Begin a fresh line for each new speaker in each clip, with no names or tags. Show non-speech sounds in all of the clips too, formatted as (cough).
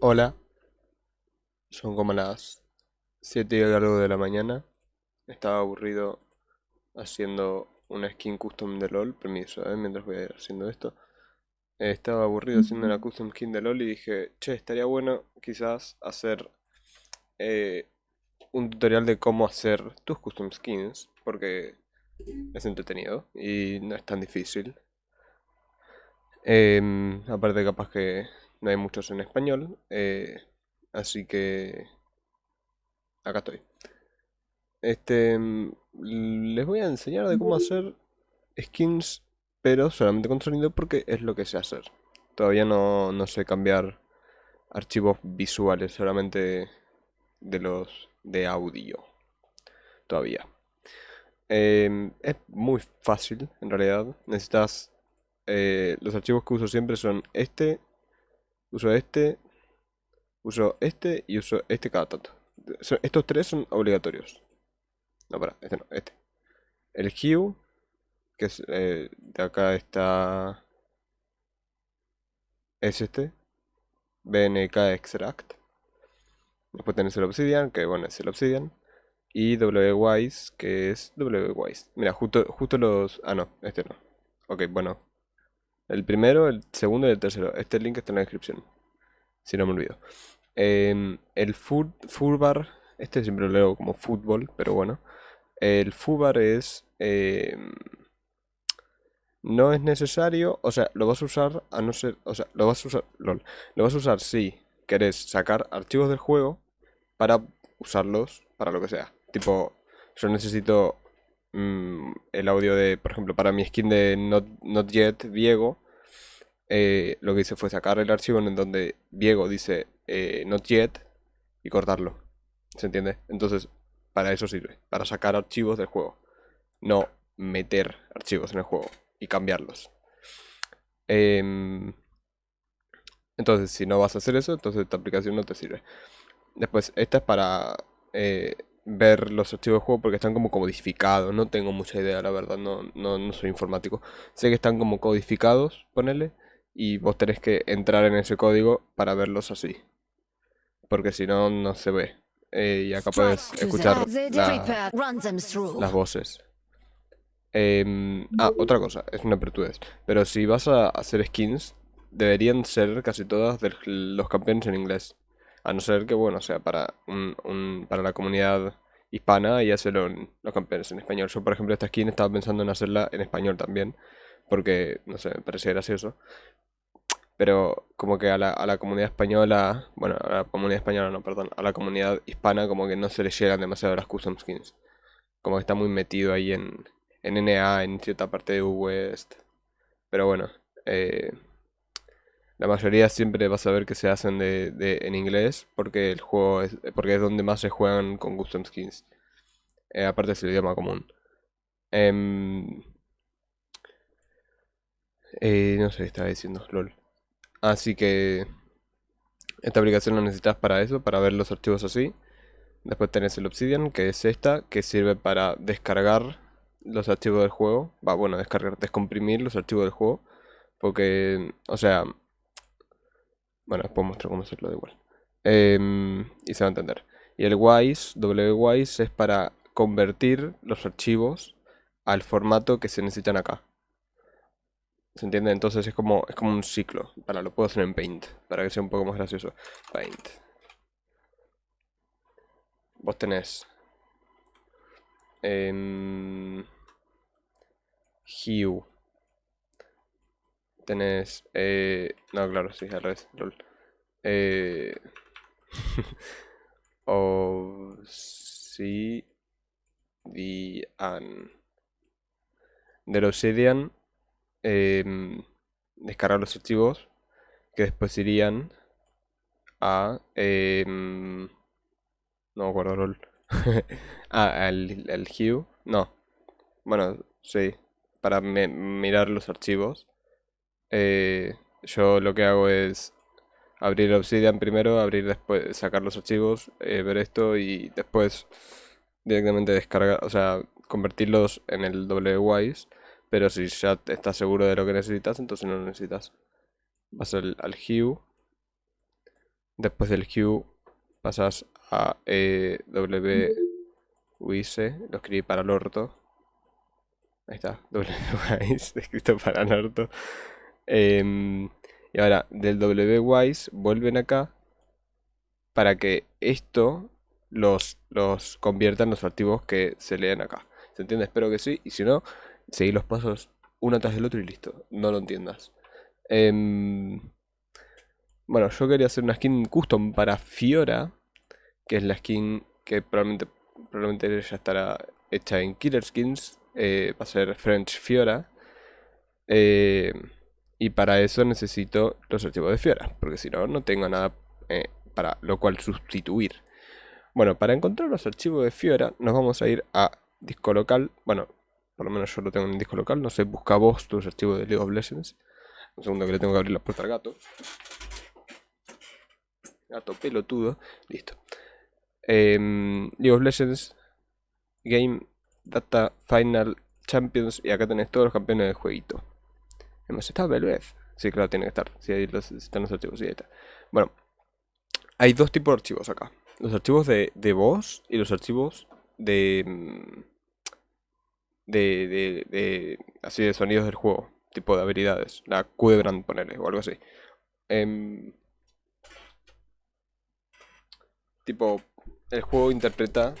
Hola, son como las 7 y algo de la mañana. Estaba aburrido haciendo una skin custom de LOL. Permiso, ¿eh? mientras voy a ir haciendo esto. Eh, estaba aburrido haciendo una custom skin de LOL y dije, che, estaría bueno quizás hacer eh, un tutorial de cómo hacer tus custom skins. Porque es entretenido y no es tan difícil. Em, aparte capaz que no hay muchos en español, eh, así que acá estoy. Este, mm, les voy a enseñar de cómo hacer skins, pero solamente con sonido porque es lo que sé hacer. Todavía no, no sé cambiar archivos visuales, solamente de los de audio. Todavía. Em, es muy fácil, en realidad. Necesitas... eh, los archivos que uso siempre son este, uso este, uso este y uso este cada tanto. Estos tres son obligatorios. No, para, este no, este. El hue, que es eh, de acá está... Es este. BNK extract. Después tenés el obsidian, que bueno, es el obsidian. Y wwise, que es wwise. Mira, justo, justo los... Ah, no, este no. Ok, bueno. El primero, el segundo y el tercero. Este link está en la descripción. Si no me olvido. Em, el furbar, este siempre lo leo como fútbol, pero bueno. El furbar es... em, no es necesario, o sea, lo vas a usar a no ser, o sea, lo vas a usar, lol, lo vas a usar si querés sacar archivos del juego para usarlos para lo que sea. Tipo, yo necesito mm, el audio de, por ejemplo, para mi skin de Not, Not Yet Viego, eh, lo que hice fue sacar el archivo en donde Viego dice eh, Not Yet y cortarlo. ¿Se entiende? Entonces, para eso sirve, para sacar archivos del juego, no meter archivos en el juego y cambiarlos. Em, entonces, si no vas a hacer eso, entonces esta aplicación no te sirve. Después, esta es para eh, ver los archivos de juego porque están como codificados. No tengo mucha idea, la verdad, no, no, no soy informático. Sé que están como codificados, ponele, y vos tenés que entrar en ese código para verlos así. Porque si no, no se ve. Eh, y acá puedes escuchar la- las voces. Em, ah, otra cosa, es una pertudez. Pero si vas a hacer skins, deberían ser casi todas de los campeones en inglés. A no ser que, bueno, sea para, un, para la comunidad hispana y hacerlo en los campeones en español. Yo, por ejemplo, esta skin estaba pensando en hacerla en español también. Porque, no sé, me parecía gracioso. Pero como que a la, a la comunidad española, bueno, a la comunidad española no, perdón, a la comunidad hispana como que no se le llegan demasiado las custom skins. Como que está muy metido ahí en, en NA, en cierta parte de West. Pero bueno, eh, la mayoría siempre vas a ver que se hacen de, de- en inglés porque el juego es, porque es donde más se juegan con custom skins. Eh, aparte es el idioma común. Em, eh, no sé, qué estaba diciendo, lol. Así que esta aplicación la necesitas para eso, para ver los archivos así. Después tenés el Obsidian, que es esta, que sirve para descargar los archivos del juego. Va, bueno, descargar, descomprimir los archivos del juego. Porque, o sea, bueno, después muestro cómo hacerlo de igual. Em, y se va a entender. Y el WISE, WWISE, es para convertir los archivos al formato que se necesitan acá. ¿Se entiende? Entonces es como, es como un ciclo. Para, lo puedo hacer en Paint, para que sea un poco más gracioso. Paint. Vos tenés en Hue. Tenés, eh, no, claro, sí, al revés, lol. Eh, (laughs) Obsidian. Del Obsidian, em, descargar los archivos que después irían a, em, no me acuerdo, lol. (laughs) Ah, al, al Hue. No. Bueno, sí. Para mirar los archivos. Eh, yo lo que hago es abrir Obsidian primero, abrir después, sacar los archivos, eh, ver esto y después directamente descargar, o sea, convertirlos en el WWise. Pero si ya estás seguro de lo que necesitas, entonces no lo necesitas. Vas al, al Hue Después del Q pasas a eh, W lo escribí para el orto. Ahí está, (laughs) WWise, escrito para el orto. Em, y ahora, del WWise vuelven acá para que esto los, los convierta en los archivos que se leen acá. ¿Se entiende? Espero que sí. Y si no, seguí los pasos uno tras el otro y listo. No lo entiendas. Em, bueno, yo quería hacer una skin custom para Fiora. Que es la skin que probablemente, probablemente ya estará hecha en Killer Skins. Eh, va a ser French Fiora. Eh, y para eso necesito los archivos de Fiora. Porque si no, no tengo nada eh, para lo cual sustituir. Bueno, para encontrar los archivos de Fiora nos vamos a ir a disco local. Bueno, por lo menos yo lo tengo en disco local. No sé, busca vos tus archivos de League of Legends. Un segundo que le tengo que abrir la puerta al gato. Gato pelotudo. Listo. Em, League of Legends. Game Data Final Champions. Y acá tenés todos los campeones del jueguito. Estado Velvet. Sí, claro, tiene que estar. Sí, ahí están los archivos. Sí, ahí está. Bueno, hay dos tipos de archivos acá. Los archivos de, voz y los archivos de, mm, de, de, de, así de sonidos del juego, tipo de habilidades, la Q de Brand, ponerle, o algo así. Em, tipo, el juego interpreta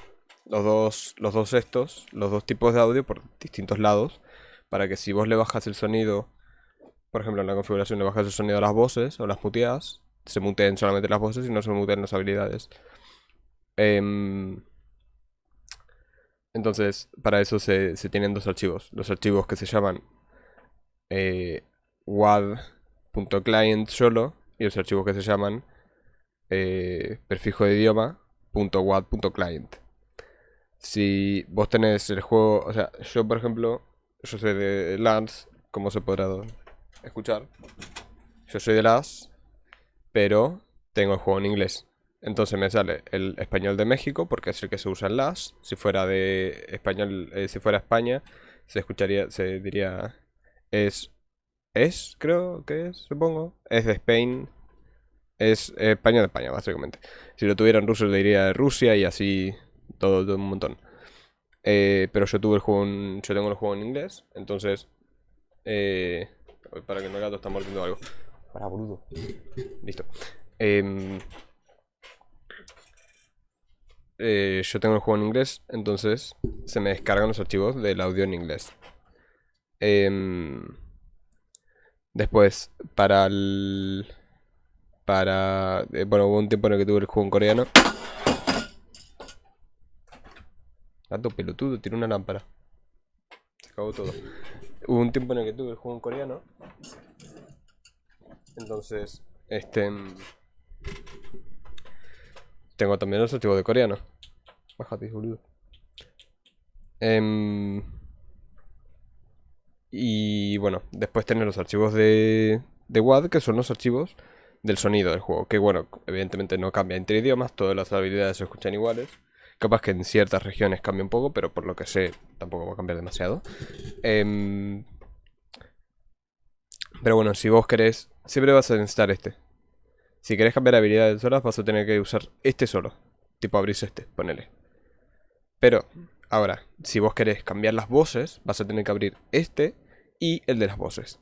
los dos, los dos estos, los dos tipos de audio por distintos lados, para que si vos le bajas el sonido, por ejemplo en la configuración le bajas el sonido a las voces o las muteas, se muteen solamente las voces y no se muteen las habilidades. Em, entonces, para eso se, tienen dos archivos. Los archivos que se llaman eh, WAD.client solo y los archivos que se llaman eh, prefijo de idioma .wad.client. Si vos tenés el juego, o sea, yo por ejemplo, yo soy de LANS, como se podrá escuchar. Yo soy de LAS pero tengo el juego en inglés. Entonces me sale el español de México, porque es el que se usa en las. Si fuera de español, eh, si fuera España, se escucharía, se diría. Es. Es, creo que es, supongo. Es de Spain. Es español de España, básicamente. Si lo tuviera en ruso, le diría de Rusia y así. Todo, un montón. Eh, pero yo tuve el juego en, Yo tengo el juego en inglés. Entonces. Eh, para que no el gato está mordiendo algo. Para, boludo. Listo. Em, eh, yo tengo el juego en inglés, entonces se me descargan los archivos del audio en inglés. Em, después, para el... Para... Eh, bueno, hubo un tiempo en el que tuve el juego en coreano. Gato pelotudo, tiene una lámpara. Se acabó todo. Hubo un tiempo en el que tuve el juego en coreano. Entonces, este... Tengo también los archivos de coreano. Bájate, boludo. Em, y bueno, después tener los archivos de, de WAD, que son los archivos del sonido del juego. Que bueno, evidentemente no cambia entre idiomas, todas las habilidades se escuchan iguales. Capaz que en ciertas regiones cambia un poco, pero por lo que sé tampoco va a cambiar demasiado. Eh, pero bueno, si vos querés, siempre vas a necesitar este. Si querés cambiar habilidades solas, vas a tener que usar este solo. Tipo abrís este, ponele. Pero, ahora, si vos querés cambiar las voces, vas a tener que abrir este y el de las voces.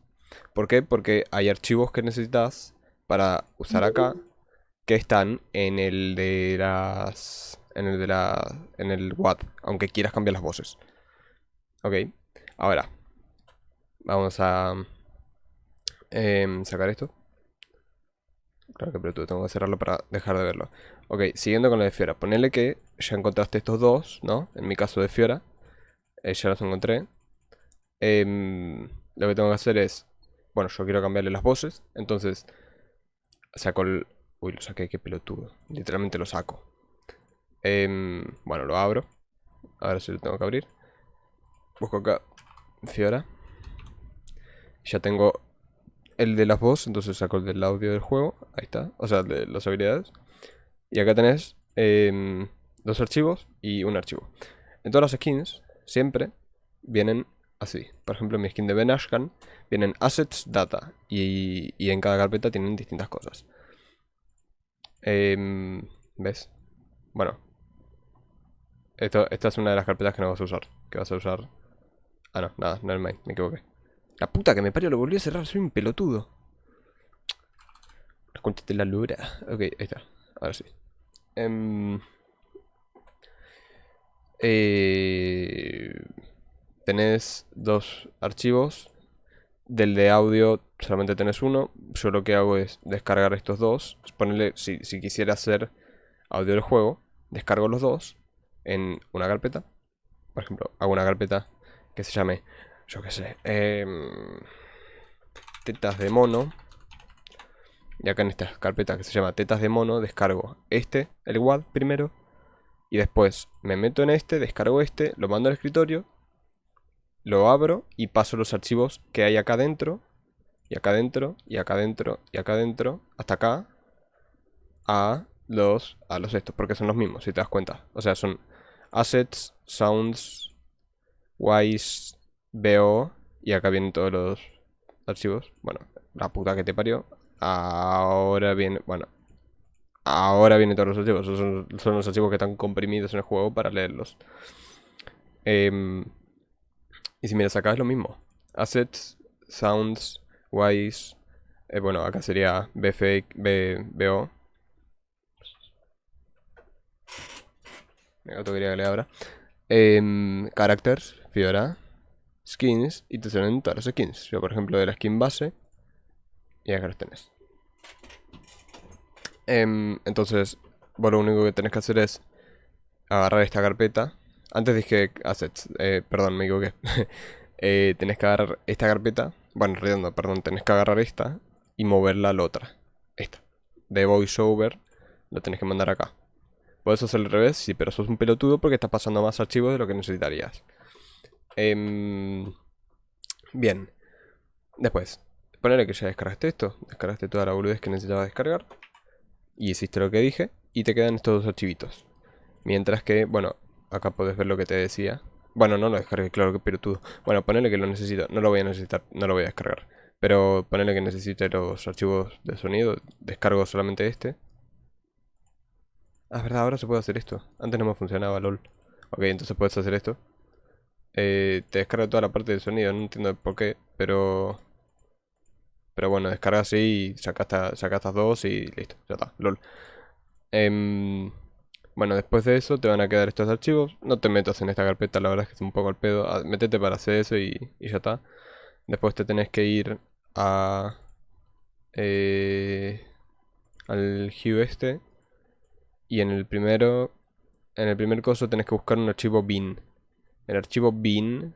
¿Por qué? Porque hay archivos que necesitas para usar acá que están en el de las en el de la en el WAD, aunque quieras cambiar las voces. Ok. Ahora vamos a Em, sacar esto. Claro que pero tengo que cerrarlo para dejar de verlo. Ok, siguiendo con lo de Fiora. Ponele que ya encontraste estos dos, ¿no? En mi caso de Fiora. Eh, ya los encontré. Em, lo que tengo que hacer es... Bueno, yo quiero cambiarle las voces. Entonces, saco el... Uy, lo saqué, qué pelotudo. Literalmente lo saco. Bueno, lo abro. Ahora sí lo tengo que abrir. Busco acá Fiora. Ya tengo el de las voz, entonces saco el del audio del juego. Ahí está. O sea, de las habilidades. Y acá tenés em, dos archivos y un archivo. En todas las skins, siempre vienen así. Por ejemplo, en mi skin de Ben Ashkan vienen assets, data. Y, en cada carpeta tienen distintas cosas. Em, ¿Ves? Bueno. Esto, esta es una de las carpetas que no vas a usar. Que vas a usar... Ah, no, nada, nevermind, me equivoqué. La puta que me parió, lo volví a cerrar, soy un pelotudo. Cuéntate la lura. Ok, ahí está. Ahora sí. Em, eh, tenés dos archivos. Del de audio solamente tenés uno. Yo lo que hago es descargar estos dos. Ponerle, si, si quisiera hacer audio del juego, descargo los dos en una carpeta. Por ejemplo, hago una carpeta que se llame, yo qué sé, em, tetas de mono. Y acá en esta carpeta que se llama tetas de mono, descargo este, el WAD primero. Y después me meto en este, descargo este, lo mando al escritorio. Lo abro y paso los archivos que hay acá dentro. Y acá adentro, y acá adentro, y acá adentro, hasta acá. A los, a los estos, porque son los mismos, si te das cuenta. O sea, son assets, sounds, wise, bo, y acá vienen todos los archivos. Bueno, la puta que te parió. Ahora viene, bueno, ahora vienen todos los archivos. Son, los archivos que están comprimidos en el juego para leerlos. Em, y si miras acá es lo mismo. Assets, sounds, wise. Eh, bueno, acá sería bfake, b, bo. Quería que le ahora. Em, characters, Fiora, skins y te salen todas las skins. Yo, por ejemplo, de la skin base y acá los tenés. Em, entonces, vos lo único que tenés que hacer es agarrar esta carpeta. Antes dije assets, eh, perdón, me equivoqué. (laughs) eh, tenés que agarrar esta carpeta. Bueno, redondo, perdón, tenés que agarrar esta y moverla a la otra. Esta. De voiceover, lo tenés que mandar acá. Puedes hacer al revés, sí, pero sos un pelotudo porque estás pasando más archivos de lo que necesitarías. Em, bien. Después, Ponerle que ya descargaste esto, descargaste toda la boludez que necesitabas descargar. Y hiciste lo que dije, y te quedan estos dos archivitos. Mientras que, bueno, acá podés ver lo que te decía. Bueno, no lo descargué, claro que pelotudo. Bueno, ponele que lo necesito, no lo voy a necesitar, no lo voy a descargar. Pero ponele que necesite los archivos de sonido, descargo solamente este. Ah, es verdad, ahora se puede hacer esto. Antes no me funcionaba, lol. Ok, entonces puedes hacer esto. Eh, te descarga toda la parte de sonido, no entiendo por qué, pero... Pero bueno, descarga así y saca, estas dos y listo, ya está, lol. Em, bueno, después de eso te van a quedar estos archivos. No te metas en esta carpeta, la verdad es que es un poco al pedo. Ah, métete para hacer eso y, ya está. Después te tenés que ir a... Eh, al hue este. Y en el primero... En el primer coso tenés que buscar un archivo bin. El archivo bin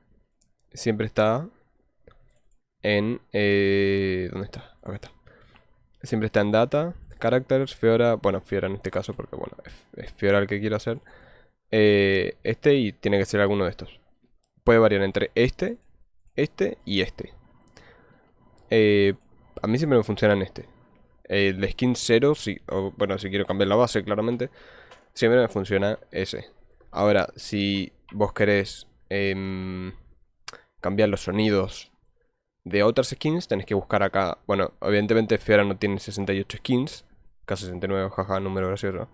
siempre está en... Eh, ¿Dónde está? Acá está. Siempre está en data, characters, Fiora, bueno, Fiora en este caso porque bueno, es, Fiora el que quiero hacer. Eh, este y tiene que ser alguno de estos. Puede variar entre este, este y este. Eh, a mí siempre me funciona en este. El skin 0, si, bueno, si quiero cambiar la base claramente, siempre me funciona ese. Ahora, si vos querés em, cambiar los sonidos de otras skins, tenés que buscar acá. Bueno, evidentemente Fiora no tiene 68 skins. K69, jaja, número gracioso.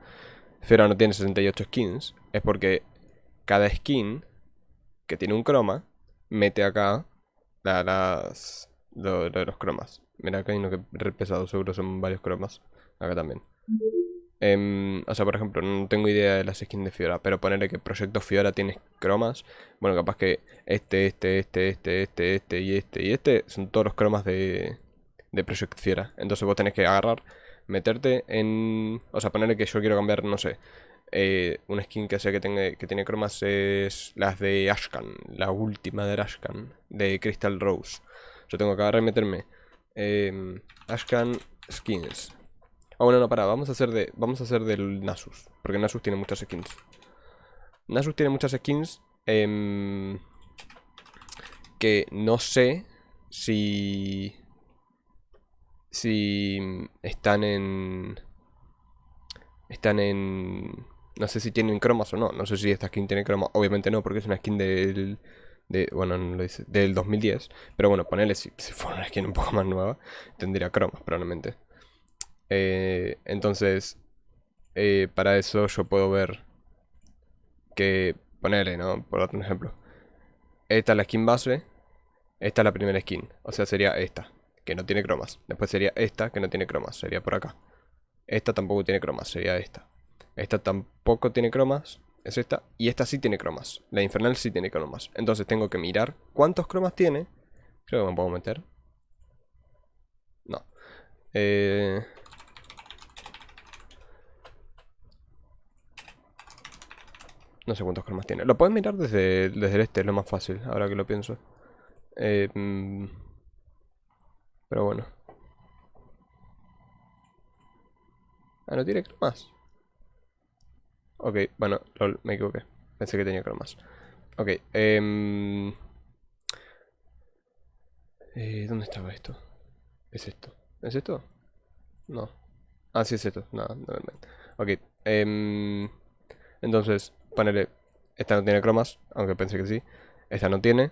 Fiora no tiene 68 skins. Es porque cada skin que tiene un croma mete acá las, de los cromas. Mira acá hay uno que re pesado, seguro son varios cromas. Acá también. Em, o sea, por ejemplo, no tengo idea de las skins de Fiora, pero ponerle que Proyecto Fiora tiene cromas. Bueno, capaz que este, este, este, este, este, este y este y este son todos los cromas de, de Project Fiora. Entonces vos tenés que agarrar, meterte en... O sea, ponerle que yo quiero cambiar, no sé, eh, una skin que sé que, tenga, que tiene cromas es las de Ashkan, la última de Ashkan, de Crystal Rose. Yo tengo que agarrar y meterme eh, Ashkan Skins. Ah, bueno, no, para, vamos a hacer de. Vamos a hacer del Nasus. Porque Nasus tiene muchas skins. Nasus tiene muchas skins. Em, que no sé si. Si están en. Están en. No sé si tienen cromas o no. No sé si esta skin tiene cromas. Obviamente no, porque es una skin del. De, bueno, no lo dice. Del 2010. Pero bueno, ponele si, si fuera una skin un poco (laughs) más nueva. Tendría cromas, probablemente. Eh, entonces, eh, para eso yo puedo ver que ponerle, ¿no? Por otro ejemplo. Esta es la skin base, esta es la primera skin, o sea, sería esta, que no tiene cromas. Después sería esta, que no tiene cromas, sería por acá. Esta tampoco tiene cromas, sería esta. Esta tampoco tiene cromas, es esta. Y esta sí tiene cromas. La infernal sí tiene cromas. Entonces tengo que mirar cuántos cromas tiene. Creo que me puedo meter. No. Eh... No sé cuántos cromas tiene. Lo puedes mirar desde, desde el este, es lo más fácil, ahora que lo pienso. Eh, mm, pero bueno. Ah, no tiene cromas. Ok, bueno, me equivoqué. Pensé que tenía cromas. Ok, eh, eh, ¿Dónde estaba esto? ¿Es esto? ¿Es esto? No. Ah, sí es esto. No, no. Ok, eh, entonces, ponele, esta no tiene cromas, aunque pensé que sí. Esta no tiene.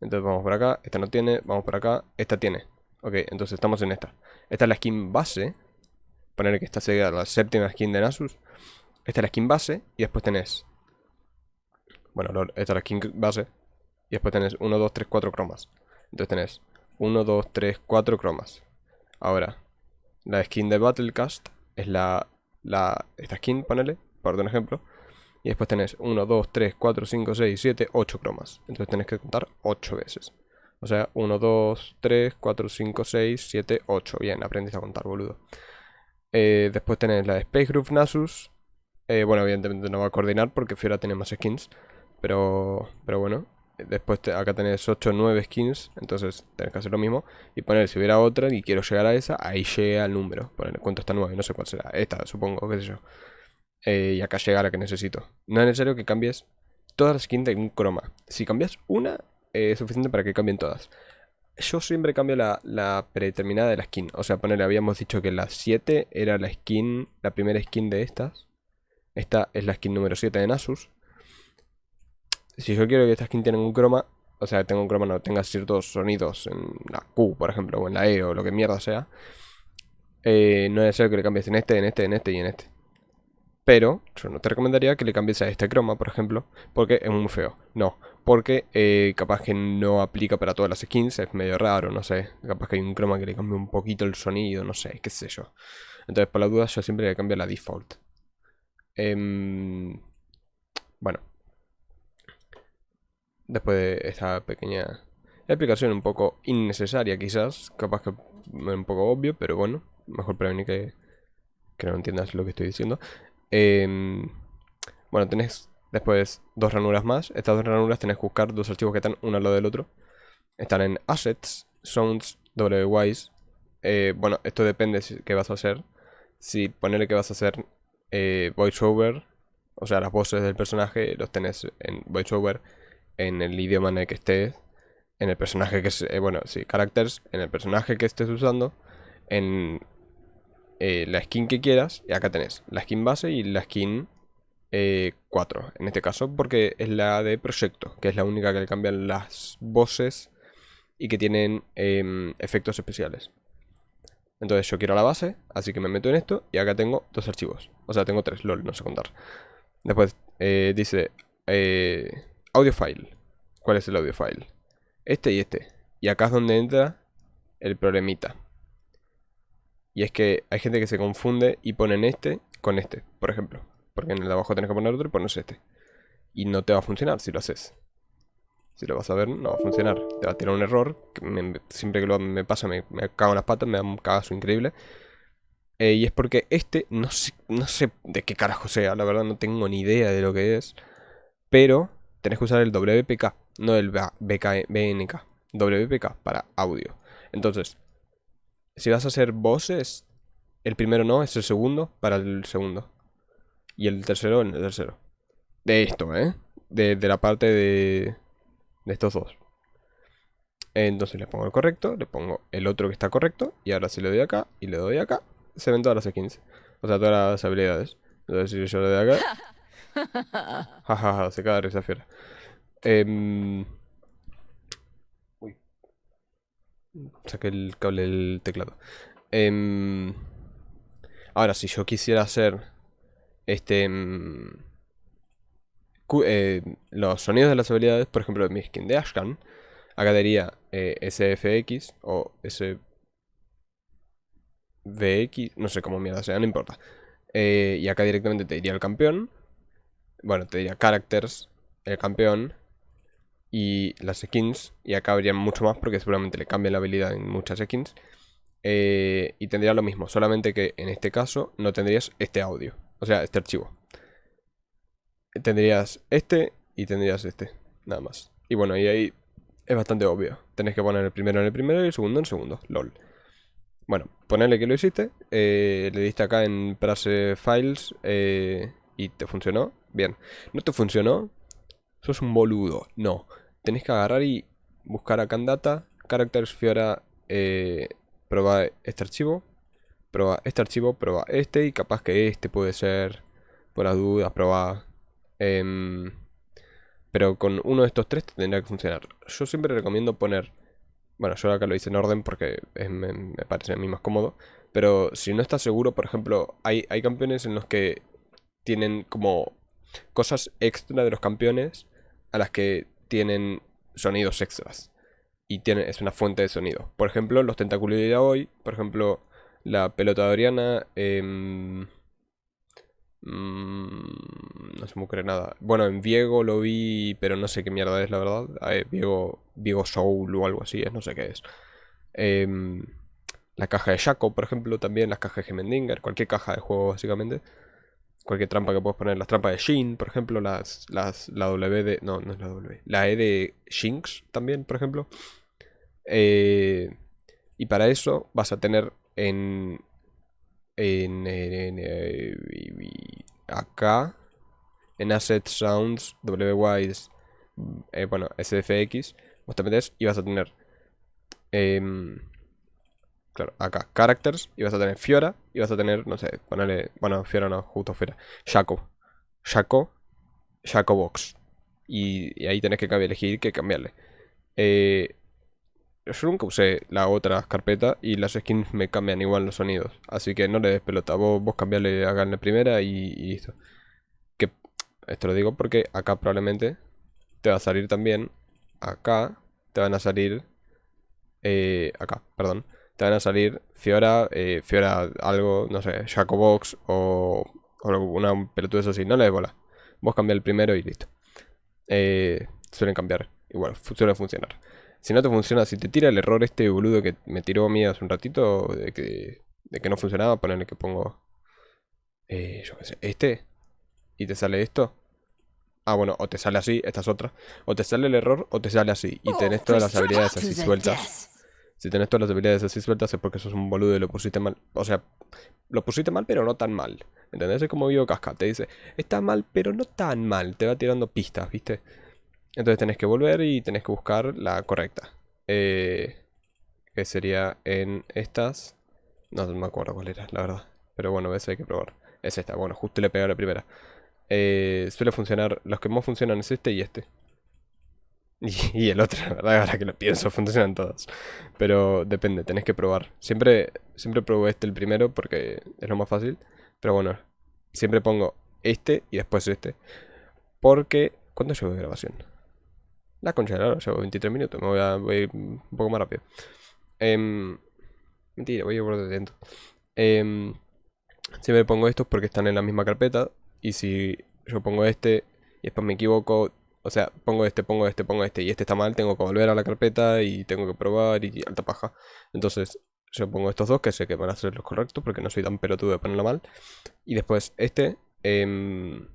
Entonces vamos por acá. Esta no tiene, vamos por acá. Esta tiene. Ok, entonces estamos en esta. Esta es la skin base. Poner que esta sería la séptima skin de Nasus. Esta es la skin base. Y después tenés... Bueno, esta es la skin base. Y después tenés 1, 2, 3, 4 cromas. Entonces tenés 1, 2, 3, 4 cromas. Ahora, la skin de Battlecast es la, la esta skin, ponele, por un ejemplo. Y después tenés 1, 2, 3, 4, 5, 6, 7, 8 cromas. Entonces tenés que contar 8 veces. O sea, 1, 2, 3, 4, 5, 6, 7, 8. Bien, aprendiste a contar, boludo. Eh, después tenés la de Space Groove Nasus. Eh, bueno, evidentemente no va a coordinar porque Fiora tiene más skins. Pero, pero bueno. Después acá tenés 8 9 skins. Entonces tenés que hacer lo mismo. Y poner si hubiera otra y quiero llegar a esa, ahí llega el número. Poner cuánto está 9, no sé cuál será. Esta, supongo, qué sé yo. Eh, y acá llega la que necesito. No es necesario que cambies todas las skins de un croma. Si cambias una, eh, es suficiente para que cambien todas. Yo siempre cambio la, predeterminada de la skin. O sea, ponerle, habíamos dicho que la 7 era la skin, la primera skin de estas. Esta es la skin número 7 de Nasus. Si yo quiero que esta skin tenga un croma, o sea, tenga un croma, no tenga ciertos sonidos en la Q, por ejemplo, o en la E, o lo que mierda sea, eh, no es necesario que le cambies en este, en este, en este y en este. Pero yo no te recomendaría que le cambies a este croma, por ejemplo, porque es muy feo. No, porque eh, capaz que no aplica para todas las skins, es medio raro, no sé. Capaz que hay un croma que le cambie un poquito el sonido, no sé, qué sé yo. Entonces, por la duda, yo siempre le cambio la default. Em, bueno. Después de esta pequeña explicación un poco innecesaria quizás, capaz que un poco obvio, pero bueno, mejor prevenir que, que no entiendas lo que estoy diciendo. Em, bueno, tenés después dos ranuras más. Estas dos ranuras tenés que buscar dos archivos que están uno al lado del otro. Están en Assets, Sounds, WWise. Eh, bueno, esto depende de qué vas a hacer. Si ponerle que vas a hacer eh, voiceover, o sea, las voces del personaje, los tenés en voiceover en el idioma en el que estés. En el personaje que es, eh, bueno, sí, characters, en el personaje que estés usando. En eh, la skin que quieras. Y acá tenés la skin base y la skin 4. Eh, en este caso, porque es la de proyecto, que es la única que le cambian las voces y que tienen em, efectos especiales. Entonces yo quiero la base, así que me meto en esto y acá tengo dos archivos. O sea, tengo tres, lol, no sé contar. Después eh, dice audio file. ¿Cuál es el audio file? Este y este. Y acá es donde entra el problemita. Y es que hay gente que se confunde y ponen este con este, por ejemplo. Porque en el de abajo tenés que poner otro y pones este. Y no te va a funcionar si lo haces. Si lo vas a ver, no va a funcionar. Te va a tirar un error. siempre que lo, me pasa, me, cago en las patas, me da un cagazo increíble. Eh, y es porque este, no sé, no sé de qué carajo sea, la verdad no tengo ni idea de lo que es. Pero tenés que usar el WPK, no el BNK. WPK para audio. Entonces, si vas a hacer voces, el primero no, es el segundo para el segundo. Y el tercero en el tercero. De esto, ¿eh? De, la parte de, de estos dos. Entonces le pongo el correcto, le pongo el otro que está correcto. Y ahora si le doy acá y le doy acá, se ven todas las skins. O sea, todas las habilidades. Entonces si yo le doy acá... (laughs) Jajaja, se cae esa fiera. Eh, Saqué el cable del teclado. Em, ahora, si yo quisiera hacer este... Eh, los sonidos de las habilidades, por ejemplo, mi skin de Ashkan, acá diría eh, SFX o SVX, no sé cómo mierda sea, no importa. Eh, y acá directamente te diría el campeón. Bueno, te diría characters, el campeón y las skins. Y acá habría mucho más porque seguramente le cambia la habilidad en muchas skins. Y tendría lo mismo, solamente que en este caso no tendrías este audio, o sea, este archivo. Tendrías este y tendrías este, nada más. Y bueno, y ahí es bastante obvio. Tenés que poner el primero en el primero y el segundo en el segundo, lol. Bueno, ponerle que lo hiciste, eh, le diste acá en Prase Files eh, y te funcionó. Bien, no te funcionó, sos un boludo. No, tenés que agarrar y buscar acá en Data, Characters Fiora, eh, prueba este archivo, prueba este archivo, prueba este y capaz que este puede ser, por las dudas, prueba... Em, pero con uno de estos tres tendría que funcionar. Yo siempre recomiendo poner bueno, yo acá lo hice en orden porque me, parece a mí más cómodo. Pero si no estás seguro, por ejemplo, hay, hay campeones en los que tienen como cosas extra de los campeones a las que tienen sonidos extras. Y tiene, es una fuente de sonido. Por ejemplo, los tentáculos de hoy, por ejemplo, la pelota de Oriana, eh, Mm, no se me ocurre nada. Bueno, en Viego lo vi, pero no sé qué mierda es, la verdad. Viego, Viego Soul o algo así, es, no sé qué es. Em, la caja de Shaco, por ejemplo, también las cajas de Gemendinger, cualquier caja de juego, básicamente. Cualquier trampa que puedas poner, las trampas de Shin, por ejemplo, las, las, la W de... No, no es la W. La E de Shinx también, por ejemplo. Eh, y para eso vas a tener en en, acá en Asset Sounds WWise eh, bueno SFX vos te metes y vas a tener em, claro acá characters y vas a tener Fiora y vas a tener no sé ponerle bueno Fiora no justo Fiora Shaco Shaco Shaco Box. Y, ahí tenés que elegir que cambiarle. Eh, yo nunca usé la otra carpeta y las skins me cambian igual los sonidos. Así que no le des pelota. Vos, vos cambiarle acá en la primera y, listo. Que esto lo digo porque acá probablemente te va a salir también. Acá te van a salir. Eh, acá, perdón. Te van a salir Fiora, eh, Fiora algo, no sé, Jacobox o, o una pelotuda así. No le des bola. Vos cambia el primero y listo. Eh, suelen cambiar. Igual, suele funcionar. Si no te funciona, si te tira el error este boludo que me tiró a mí hace un ratito de que, de que no funcionaba, ponerle que pongo, eh, yo qué sé, este, y te sale esto. Ah, bueno, o te sale así, esta es otra. O te sale el error o te sale así. Y tenés todas las habilidades así sueltas. Si tenés todas las habilidades así sueltas es porque sos un boludo y lo pusiste mal. O sea, lo pusiste mal pero no tan mal. ¿Entendés? Es como Vivo Casca. Te dice, está mal pero no tan mal. Te va tirando pistas, ¿viste? Entonces tenés que volver y tenés que buscar la correcta. Eh, que sería en estas. No, me acuerdo cuál era, la verdad. Pero bueno, veces hay que probar. Es esta, bueno, justo le pegué a la primera. Eh, suele funcionar, los que más funcionan es este y este. (laughs) Y, el otro, la verdad, ahora que lo pienso, funcionan todos. Pero depende, tenés que probar. Siempre, siempre este el primero porque es lo más fácil. Pero bueno, siempre pongo este y después este. Porque, ¿cuánto llevo de grabación? La concha de la llevo 23 minutos, me voy a, ir un poco más rápido. Em, mentira, voy a ir por dentro. Eh, siempre pongo estos porque están en la misma carpeta. Y si yo pongo este y después me equivoco, o sea, pongo este, pongo este, pongo este y este está mal, tengo que volver a la carpeta y tengo que probar y alta paja. Entonces yo pongo estos dos que sé que van a ser los correctos porque no soy tan pelotudo de ponerlo mal. Y después este em,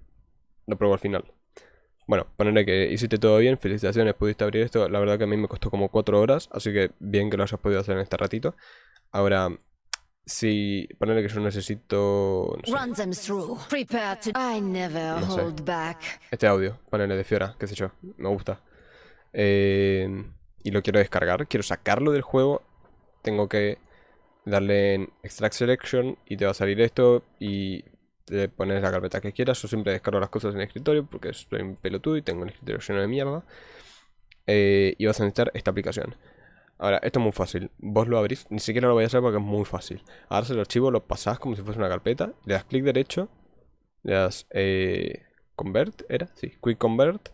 lo pruebo al final. Bueno, ponerle que hiciste todo bien, felicitaciones, pudiste abrir esto. La verdad que a mí me costó como 4 horas, así que bien que lo hayas podido hacer en este ratito. Ahora, si ponerle que yo necesito... No sé, Este audio, ponerle de Fiora, qué sé yo, me gusta. Eh, y lo quiero descargar, quiero sacarlo del juego. Tengo que darle en Extract Selection y te va a salir esto y te pones la carpeta que quieras. Yo siempre descargo las cosas en el escritorio porque soy un pelotudo y tengo un escritorio lleno de mierda. Eh, y vas a necesitar esta aplicación. Ahora, esto es muy fácil. Vos lo abrís, ni siquiera lo voy a hacer porque es muy fácil. Agarras el archivo, lo pasás como si fuese una carpeta, le das clic derecho le das eh, convert, ¿era? Sí, quick convert,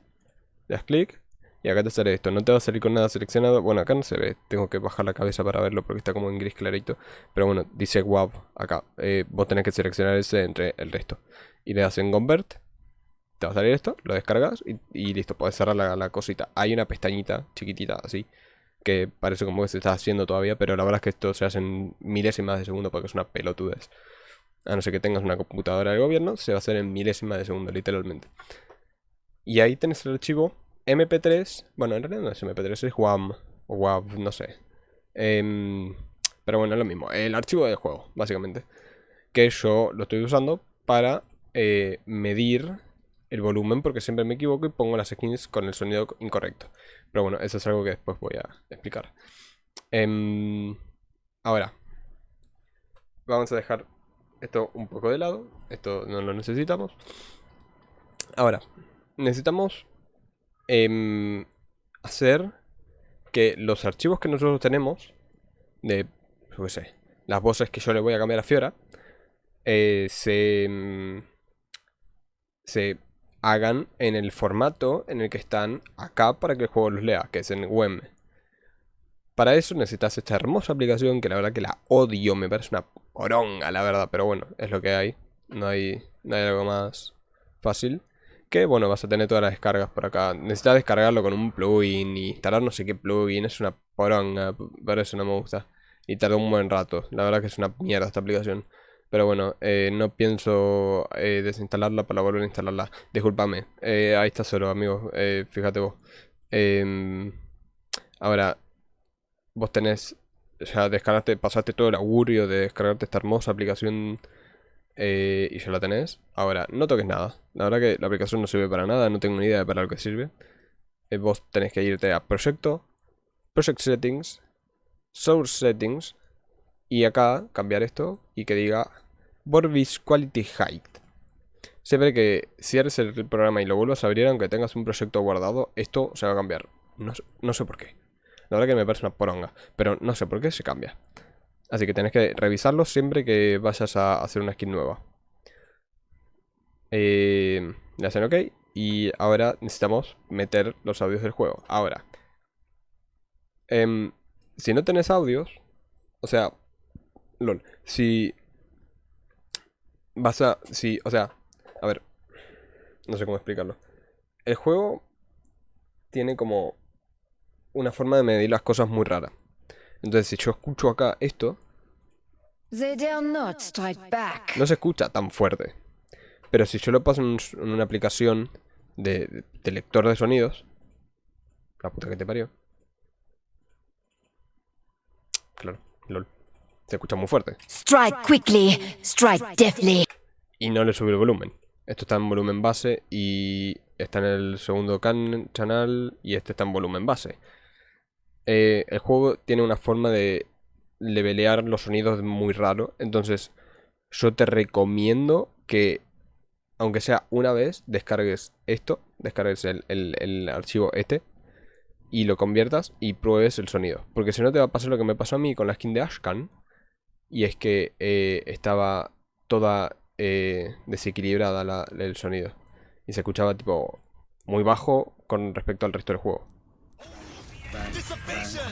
le das clic y acá te sale esto, no te va a salir con nada seleccionado, bueno acá no se ve, tengo que bajar la cabeza para verlo porque está como en gris clarito, pero bueno, dice WAV acá, eh, vos tenés que seleccionar ese entre el resto, y le das en convert, te va a salir esto, lo descargas y, listo, puedes cerrar la, la, cosita, hay una pestañita chiquitita así, que parece como que se está haciendo todavía, pero la verdad es que esto se hace en milésimas de segundo porque es una pelotudez. A no ser que tengas una computadora del gobierno, se va a hacer en milésimas de segundo, literalmente. Y ahí tenés el archivo MP3. Bueno, en realidad no es MP3, es WAM. O WAV, no sé. Em, pero bueno, es lo mismo. El archivo del juego, básicamente. Que yo lo estoy usando para eh, medir el volumen porque siempre me equivoco y pongo las skins con el sonido incorrecto. Pero bueno, eso es algo que después voy a explicar. Em, ahora, vamos a dejar esto un poco de lado. Esto no lo necesitamos. Ahora, necesitamos em, hacer que los archivos que nosotros tenemos de, yo las voces que yo le voy a cambiar a Fiora, eh, se, em, se hagan en el formato en el que están acá para que el juego los lea, que es en WEM. Para eso necesitas esta hermosa aplicación que la verdad que la odio, me parece una poronga la verdad, pero bueno, es lo que hay. No hay, no hay algo más fácil. Que bueno, vas a tener todas las descargas por acá. Necesitas descargarlo con un plugin y instalar no sé qué plugin, es una poronga, pero eso no me gusta. Y tardó un buen rato, la verdad que es una mierda esta aplicación. Pero bueno, eh, no pienso eh, desinstalarla para volver a instalarla. Disculpame. Eh, ahí está solo, amigos. fíjate vos. Em, ahora, vos tenés... Ya descargaste, pasaste todo el augurio de descargarte esta hermosa aplicación y ya la tenés. Ahora, no toques nada. La verdad que la aplicación no sirve para nada, no tengo ni idea de para lo que sirve. vos tenés que irte a Proyecto, Project Settings, Source Settings y acá cambiar esto y que diga Vorbis Quality Height. Siempre que cierres el programa y lo vuelvas a abrir, aunque tengas un proyecto guardado, esto se va a cambiar. No, sé por qué. La verdad que me parece una poronga, pero no sé por qué se cambia. Así que tenés que revisarlo siempre que vayas a hacer una skin nueva. Eh, le hacen ok. Y ahora necesitamos meter los audios del juego. Ahora. Em, si no tenés audios. O sea. LOL. Si vas a... Sí, o sea, a ver, no sé cómo explicarlo. El juego tiene como una forma de medir las cosas muy rara. Entonces, si yo escucho acá esto, no se escucha tan fuerte. Pero si yo lo paso en, una aplicación de, de, lector de sonidos, la puta que te parió. Claro, lol. Se escucha muy fuerte. Strike quickly, strike deftly. Y no le sube el volumen. Esto está en volumen base y está en el segundo can canal y este está en volumen base. Eh, el juego tiene una forma de levelear los sonidos muy raro. Entonces, yo te recomiendo que, aunque sea una vez, descargues esto, descargues el, el archivo este y lo conviertas y pruebes el sonido. Porque si no te va a pasar lo que me pasó a mí con la skin de Ashkan y es que eh, estaba toda eh, desequilibrada el sonido. Y se escuchaba tipo muy bajo con respecto al resto del juego.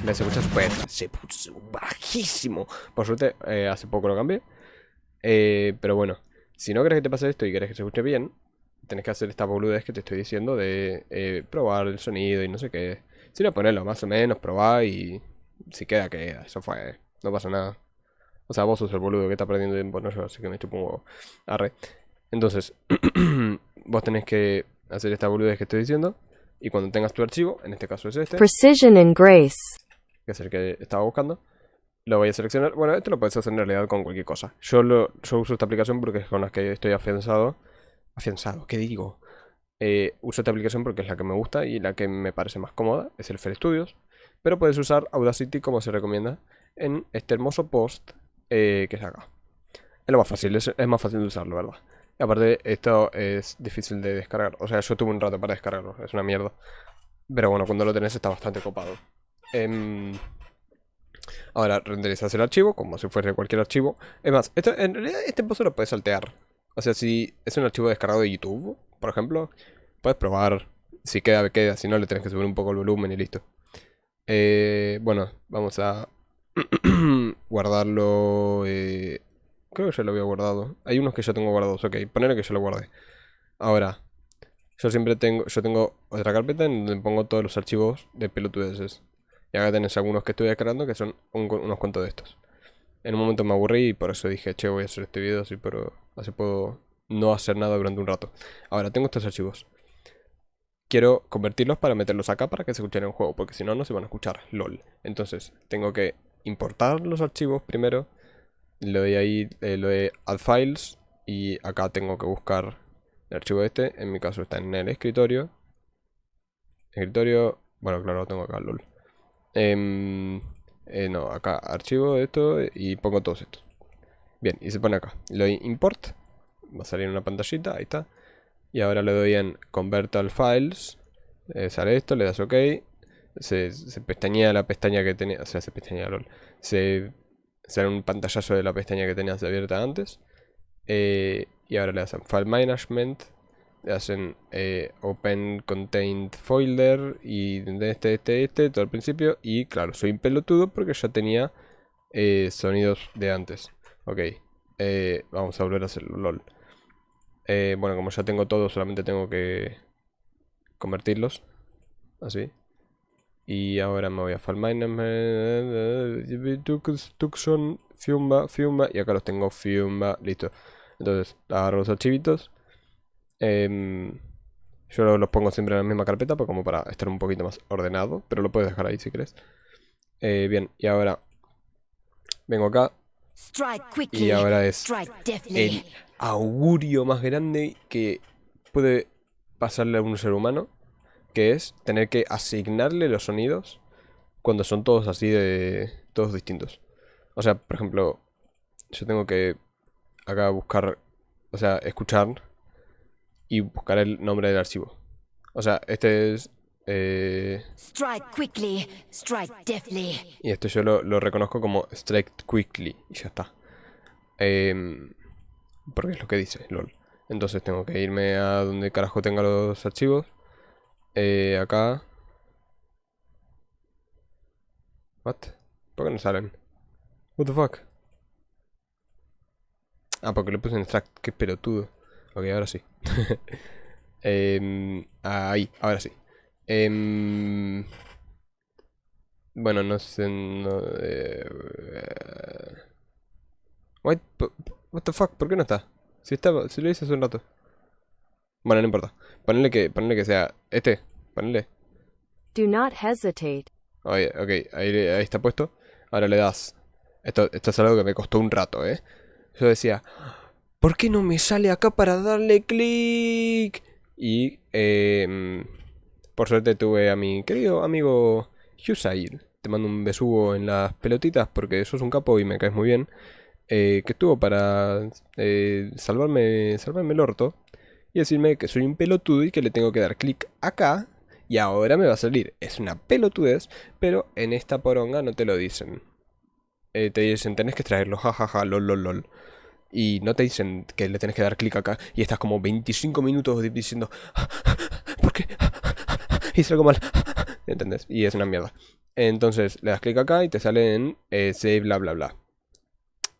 Me se escucha súper se puso bajísimo. Por suerte, eh, hace poco lo cambié. pero bueno, si no querés que te pase esto y querés que se escuche bien, tenés que hacer esta boludez que te estoy diciendo de probar el sonido y no sé qué. Si no ponerlo más o menos, probar y si queda, queda. Eso fue, no pasa nada. O sea, vos sos el boludo que está perdiendo tiempo, no yo, así que me chupo. Arre. Entonces, (clears throat) vos tenés que hacer esta boludez que estoy diciendo. Y cuando tengas tu archivo, en este caso es este. Precision and Grace. Que es el que estaba buscando. Lo voy a seleccionar. Bueno, esto lo puedes hacer en realidad con cualquier cosa. Yo, lo, yo uso esta aplicación porque es con la que estoy afianzado. Afianzado, ¿qué digo? Eh, uso esta aplicación porque es la que me gusta y la que me parece más cómoda. Es el Fair Studios. Pero puedes usar Audacity como se recomienda en este hermoso post eh, que es acá. Es lo más fácil, es, más fácil de usarlo, ¿verdad? Aparte, esto es difícil de descargar. O sea, yo tuve un rato para descargarlo, es una mierda. Pero bueno, cuando lo tenés está bastante copado. Em, ahora renderizas el archivo como si fuese cualquier archivo. Es más, en realidad este pozo lo puedes saltear. O sea, si es un archivo descargado de YouTube, por ejemplo, puedes probar. Si queda, queda. Si no, le tenés que subir un poco el volumen y listo. Eh, bueno, vamos a (clears throat) guardarlo. Eh, creo que ya lo había guardado. Hay unos que ya tengo guardados. Ok, ponerle que yo lo guardé. Ahora, yo siempre tengo, yo tengo otra carpeta en donde pongo todos los archivos de pelotudeces. Y acá tenés algunos que estoy descargando que son unos cuantos de estos. En un momento me aburrí y por eso dije, che, voy a hacer este video así, pero así puedo no hacer nada durante un rato. Ahora, tengo estos archivos. Quiero convertirlos para meterlos acá para que se escuchen en el juego, porque si no, no se van a escuchar, lol. Entonces, tengo que importar los archivos primero. Le doy ahí, eh, lo de add files y acá tengo que buscar el archivo este. En mi caso está en el escritorio. Escritorio, bueno, claro, lo tengo acá, lol. Eh, eh, no, acá archivo esto y pongo todos estos. Bien, y se pone acá. Le doy import. Va a salir una pantallita, ahí está. Y ahora le doy en convert all files. Eh, sale esto, le das ok. Se, se, pestañea la pestaña que tenía. O sea, se pestañea LOL. Se sale un pantallazo de la pestaña que tenías abierta antes. Eh, y ahora le das en file management le hacen eh, open contained folder y este, este, este, todo al principio. Y claro, soy un pelotudo porque ya tenía eh, sonidos de antes. Ok, eh, vamos a volver a hacerlo, lol. bueno, como ya tengo todo, solamente tengo que convertirlos. Así. Y ahora me voy a. Tucson, Fiumba, Fiumba. Y acá los tengo, Fiumba, listo. Entonces, agarro los archivitos Em, yo los pongo siempre en la misma carpeta pues como para estar un poquito más ordenado, pero lo puedes dejar ahí si quieres. Eh, bien, y ahora vengo acá. Y ahora es el augurio más grande que puede pasarle a un ser humano, que es tener que asignarle los sonidos cuando son todos así de... todos distintos. O sea, por ejemplo, yo tengo que acá buscar, o sea, escuchar y buscar el nombre del archivo. O sea, este es... Eh, strike quickly, strike deftly. Y esto yo lo, reconozco como strike quickly y ya está. Em, porque es lo que dice, lol. Entonces tengo que irme a donde carajo tenga los archivos. Eh, acá. What? ¿Por qué no salen? What the fuck? Ah, porque le puse en extract, qué pelotudo. Ok, ahora sí. (laughs) Em, ahí, ahora sí. Em, bueno, no sé... No, eh, what, the fuck? ¿Por qué no está? Si estaba, si lo hice hace un rato. Bueno, no importa. Ponle que, ponle que sea este. Ponle. Do not hesitate. ok, ahí, ahí está puesto. Ahora le das. Esto, esto es algo que me costó un rato, ¿eh? Yo decía, ¿Por qué no me sale acá para darle clic? Y eh, por suerte tuve a mi querido amigo Husair. Te mando un besugo en las pelotitas porque sos un capo y me caes muy bien. Eh, que estuvo para eh, salvarme, salvarme el orto y decirme que soy un pelotudo y que le tengo que dar clic acá y ahora me va a salir. Es una pelotudez, pero en esta poronga no te lo dicen. te dicen, tenés que traerlo, jajaja, lol, lol, lol y no te dicen que le tenés que dar clic acá y estás como 25 minutos diciendo (laughs) ¿Por qué? (laughs) Hice algo mal (laughs) ¿Entendés? Y es una mierda Entonces le das clic acá y te sale en eh, save bla bla bla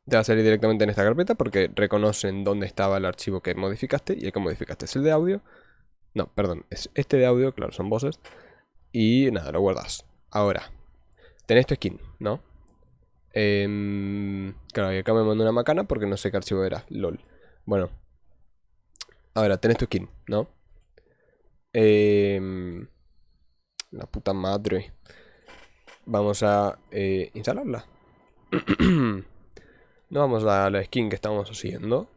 Te va a salir directamente en esta carpeta porque reconocen dónde estaba el archivo que modificaste Y el que modificaste es el de audio No, perdón, es este de audio, claro, son voces Y nada, lo guardas Ahora, tenés tu skin, ¿no? Eh, claro, y acá me mandó una macana porque no sé qué archivo era. LOL. Bueno. Ahora, tenés tu skin, ¿no? Eh, la puta madre. Vamos a eh, instalarla. (clears throat) no vamos a la skin que estamos haciendo.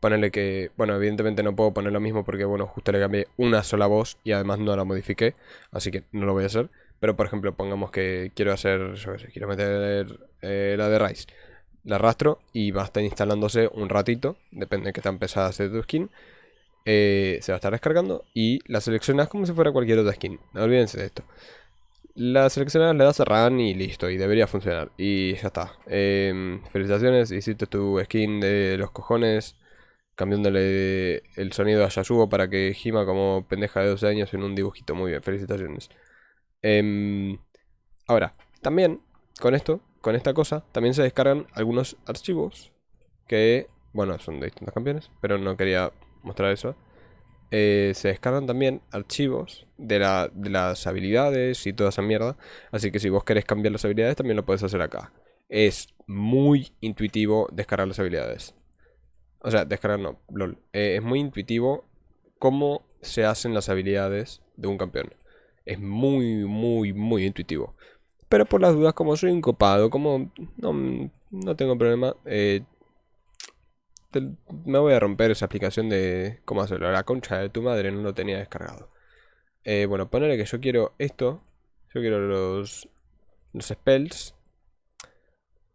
Ponerle que... Bueno, evidentemente no puedo poner lo mismo porque, bueno, justo le cambié una sola voz y además no la modifiqué. Así que no lo voy a hacer. Pero, por ejemplo, pongamos que quiero hacer, quiero meter eh, la de Rise. La arrastro y va a estar instalándose un ratito, depende de qué tan pesada sea tu skin. Eh, se va a estar descargando y la seleccionas como si fuera cualquier otra skin. No olvídense de esto. La seleccionas, le das a run y listo, y debería funcionar. Y ya está. Em, felicitaciones, hiciste tu skin de los cojones. cambiándole el sonido a Yasuo para que gima como pendeja de 12 años en un dibujito. Muy bien, felicitaciones. Em, ahora, también con esto, con esta cosa, también se descargan algunos archivos que, bueno, son de distintos campeones, pero no quería mostrar eso. Eh, se descargan también archivos de, de las habilidades y toda esa mierda. Así que si vos querés cambiar las habilidades, también lo puedes hacer acá. Es muy intuitivo descargar las habilidades. O sea, descargar no, lol. Eh, es muy intuitivo cómo se hacen las habilidades de un campeón. Es muy, muy, muy intuitivo. Pero por las dudas, como soy incopado, como no, tengo problema, eh, me voy a romper esa aplicación de cómo hacerlo. La concha de tu madre no lo tenía descargado. Eh, bueno, ponerle que yo quiero esto. Yo quiero los, los spells.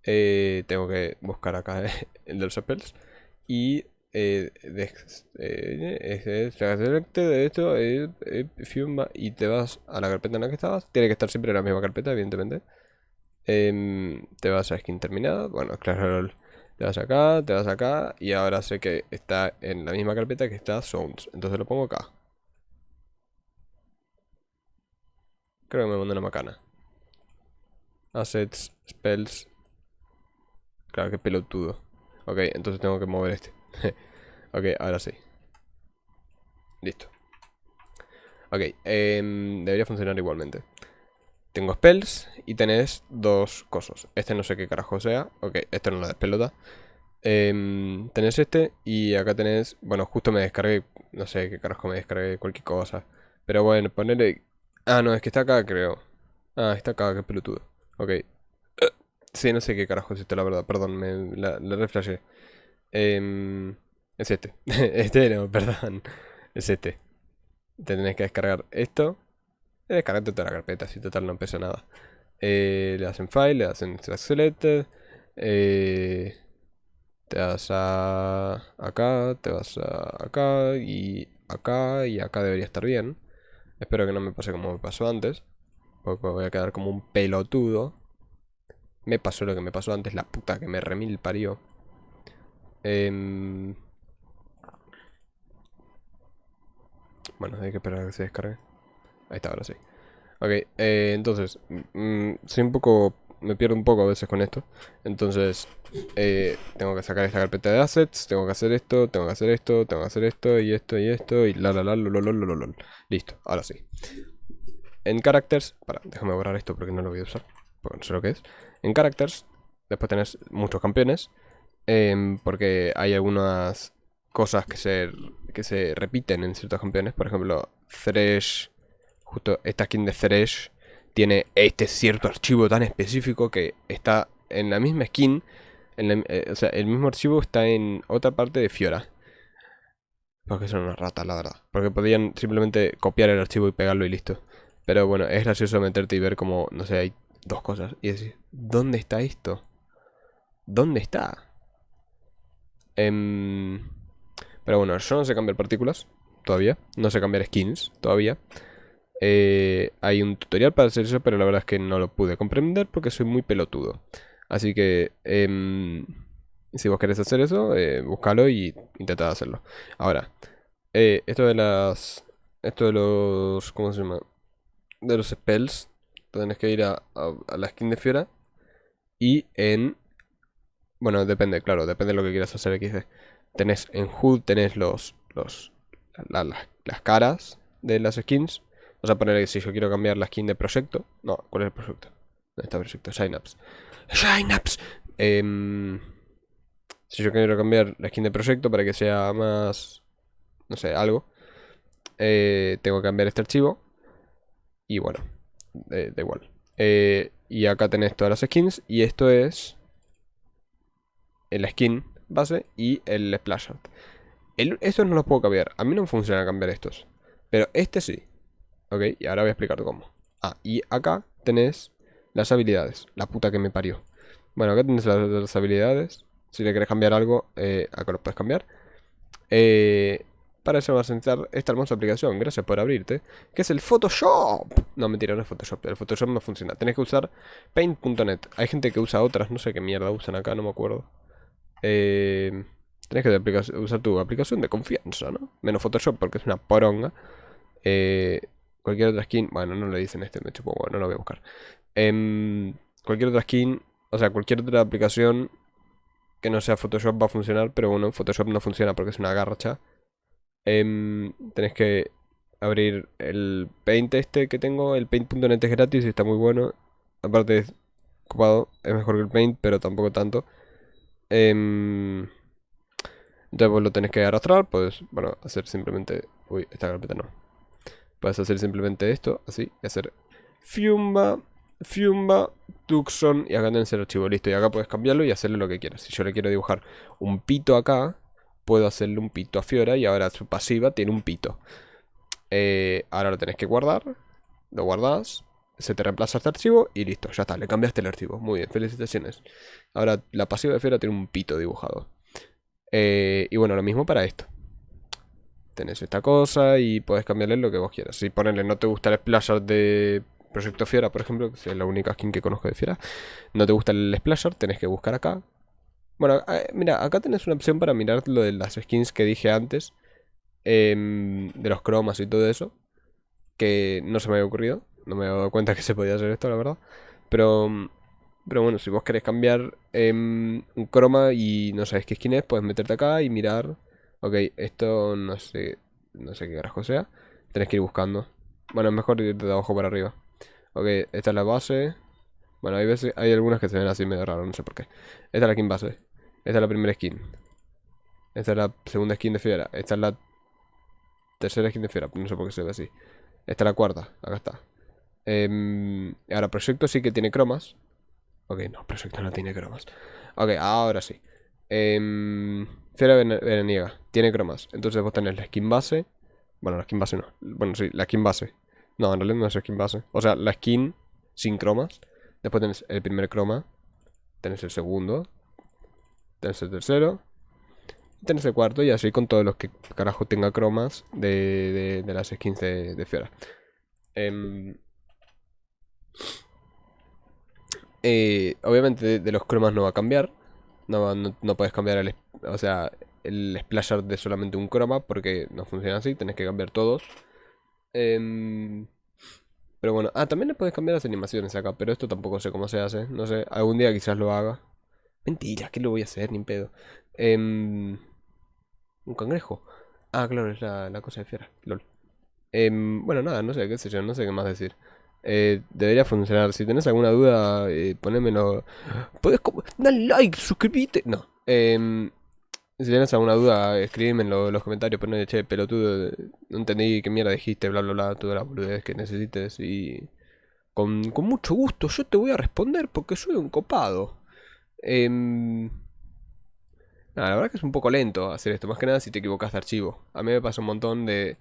tengo que buscar acá (laughs) el de los spells y eh, eh, eh, eh y te vas a la carpeta en la que estabas. Tiene que estar siempre en la misma carpeta, evidentemente. Em, te vas a skin terminada. Bueno, claro, te vas acá, te vas acá. Y ahora sé que está en la misma carpeta que está Sounds. Entonces lo pongo acá. Creo que me mandó una macana. Assets, spells. Claro, que pelotudo. Ok, entonces tengo que mover este. (laughs) ok, ahora sí. Listo. Ok, em, debería funcionar igualmente. Tengo spells y tenés dos cosas. Este no sé qué carajo sea. Ok, este no lo despelota. Eh, tenés este y acá tenés... Bueno, justo me descargué... No sé qué carajo me descargué, cualquier cosa. Pero bueno, ponerle... Ah, no, es que está acá, creo. Ah, está acá, qué pelotudo. Ok, (clears throat) Sí, no sé qué carajo es esto, la verdad. Perdón, me la, la em, es este. (laughs) este no, (laughs) perdón. Es este. Te tenés que descargar esto. Descargarte toda la carpeta, si total no pesa nada. Eh, le hacen file, le hacen extract selected. Eh, te vas a acá, te vas a acá y acá y acá debería estar bien. Espero que no me pase como me pasó antes. Porque voy a quedar como un pelotudo. Me pasó lo que me pasó antes, la puta que me remil parió. Em, bueno, hay que esperar a que se descargue. Ahí está, ahora sí. Ok, eh, entonces, mm, soy un poco... Me pierdo un poco a veces con esto. Entonces, eh, tengo que sacar esta carpeta de assets, tengo que hacer esto, tengo que hacer esto, tengo que hacer esto, y esto, y esto, y la la la lo, lo, lo, Listo, ahora sí. En characters, para, déjame borrar esto porque no lo voy a usar, porque no sé lo que es. En characters, después tenés muchos campeones, em, porque hay algunas cosas que se, que se repiten en ciertos campeones. Por ejemplo, Thresh, justo esta skin de Thresh, tiene este cierto archivo tan específico que está en la misma skin. Eh, o sea, el mismo archivo está en otra parte de Fiora. Porque son unas ratas, la verdad. Porque podían simplemente copiar el archivo y pegarlo y listo. Pero bueno, es gracioso meterte y ver como, no sé, hay dos cosas y decir, ¿dónde está esto? ¿Dónde está? Em, pero bueno, yo no sé cambiar partículas todavía, no sé cambiar skins todavía. Eh, hay un tutorial para hacer eso, pero la verdad es que no lo pude comprender porque soy muy pelotudo. Así que, em, si vos querés hacer eso, eh, búscalo y intentad hacerlo. Ahora, eh, esto de las... Esto de los... ¿Cómo se llama? De los spells tenés que ir a, la skin de Fiora. Y en... Bueno, depende, claro, depende de lo que quieras hacer XD. Tenés en HUD, tenés los, los las caras de las skins. Vamos a poner si yo quiero cambiar la skin de proyecto. No, ¿cuál es el proyecto? ¿Dónde está el proyecto? Synapse. Synapse. Em, si yo quiero cambiar la skin de proyecto para que sea más... No sé, algo. Eh, tengo que cambiar este archivo. Y bueno, da igual. Eh, y acá tenés todas las skins. Y esto es el skin base y el splash art. estos no los puedo cambiar. A mí no me funciona cambiar estos. Pero este sí. Ok, y ahora voy a explicar cómo. Ah, y acá tenés las habilidades. La puta que me parió. Bueno, acá tenés las, habilidades. Si le querés cambiar algo, eh, acá lo puedes cambiar. Eh, para eso vas a necesitar esta hermosa aplicación, gracias por abrirte, que es el Photoshop. No, mentira, no es Photoshop, el Photoshop no funciona. Tenés que usar paint.net. Hay gente que usa otras, no sé qué mierda usan acá, no me acuerdo. Eh, tenés que usar tu aplicación de confianza, ¿no? Menos Photoshop porque es una poronga. Eh, cualquier otra skin, bueno, no le dicen este, me chupo, bueno, no lo voy a buscar. Em, cualquier otra skin, o sea, cualquier otra aplicación que no sea Photoshop va a funcionar, pero bueno, Photoshop no funciona porque es una garcha. Em, tenés que abrir el Paint este que tengo, el Paint.net es gratis y está muy bueno. Aparte es ocupado, es mejor que el Paint, pero tampoco tanto. Em, entonces vos lo tenés que arrastrar, pues, bueno, hacer simplemente... Uy, esta carpeta no. Puedes hacer simplemente esto, así, y hacer Fiumba, Fiumba, Tucson, y acá tenés el archivo, listo. Y acá puedes cambiarlo y hacerle lo que quieras. Si yo le quiero dibujar un pito acá, puedo hacerle un pito a Fiora y ahora su pasiva tiene un pito. Eh, ahora lo tenés que guardar, lo guardas, se te reemplaza este archivo y listo, ya está, le cambiaste el archivo. Muy bien, felicitaciones. Ahora la pasiva de Fiora tiene un pito dibujado. Eh, y bueno, lo mismo para esto. Tenés esta cosa y puedes cambiarle lo que vos quieras. Si ponerle no te gusta el splasher de Proyecto Fiora, por ejemplo, que es la única skin que conozco de Fiora, no te gusta el splasher, tenés que buscar acá. Bueno, eh, mira, acá tenés una opción para mirar lo de las skins que dije antes. Em, de los cromas y todo eso. Que no se me había ocurrido. No me había dado cuenta (laughs) que se podía hacer esto, la verdad. Pero, pero bueno, si vos querés cambiar em, un croma y no sabes qué skin es, puedes meterte acá y mirar. Ok, esto no sé, no sé qué carajo sea. Tenés que ir buscando. Bueno, es mejor ir de abajo para arriba. Ok, esta es la base. Bueno, hay veces, hay algunas que se ven así medio raro, no sé por qué. Esta es la skin base. Esta es la primera skin. Esta es la segunda skin de fiera. Esta es la tercera skin de fiera. No sé por qué se ve así. Esta es la cuarta. Acá está. Eh, ahora, Proyecto sí que tiene cromas. Ok, no, Proyecto no tiene cromas. Ok, ahora sí. Eh, Fiera veraniega. Tiene cromas. Entonces vos tenés la skin base. Bueno, la skin base no. Bueno, sí, la skin base. No, en realidad no es skin base. O sea, la skin sin cromas. Después tenés el primer croma. Tenés el segundo. Tenés el tercero. Tenés el cuarto y así con todos los que carajo tenga cromas de, de, las skins de, Fiora. Em, eh, obviamente de, los cromas no va a cambiar. No, no, puedes cambiar el, o sea, el splasher de solamente un croma porque no funciona así. Tenés que cambiar todos. Em, pero bueno, ah, también le puedes cambiar las animaciones acá, pero esto tampoco sé cómo se hace. No sé, algún día quizás lo haga. Mentira, ¿qué lo voy a hacer? Ni pedo. Em, un cangrejo. Ah, claro, es la, cosa de fiera. LOL. Em, bueno, nada, no sé, qué sé yo, no sé qué más decir. Eh, debería funcionar. Si tenés alguna duda, eh, ponémelo. Podés dar like, suscribite. No. Eh, si tienes alguna duda, escríbeme en los comentarios, no, che, pelotudo, no entendí qué mierda dijiste, bla, bla, bla, toda la boludez que necesites y... Con, mucho gusto yo te voy a responder porque soy un copado. Eh, la verdad que es un poco lento hacer esto, más que nada si te equivocas de archivo. A mí me pasa un montón de,